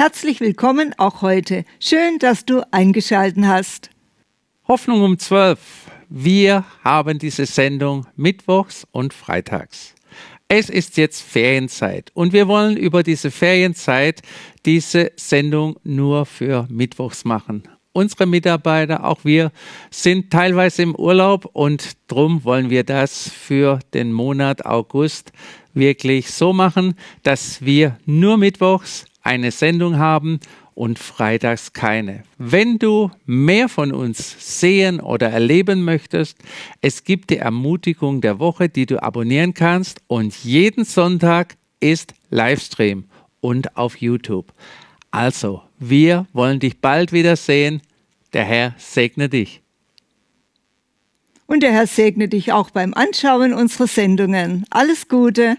Herzlich willkommen auch heute. Schön, dass du eingeschalten hast. Hoffnung um 12. Wir haben diese Sendung mittwochs und freitags. Es ist jetzt Ferienzeit und wir wollen über diese Ferienzeit diese Sendung nur für mittwochs machen. Unsere Mitarbeiter, auch wir, sind teilweise im Urlaub und drum wollen wir das für den Monat August wirklich so machen, dass wir nur mittwochs eine Sendung haben und freitags keine. Wenn du mehr von uns sehen oder erleben möchtest, es gibt die Ermutigung der Woche, die du abonnieren kannst und jeden Sonntag ist Livestream und auf YouTube. Also, wir wollen dich bald wiedersehen. Der Herr segne dich. Und der Herr segne dich auch beim Anschauen unserer Sendungen. Alles Gute.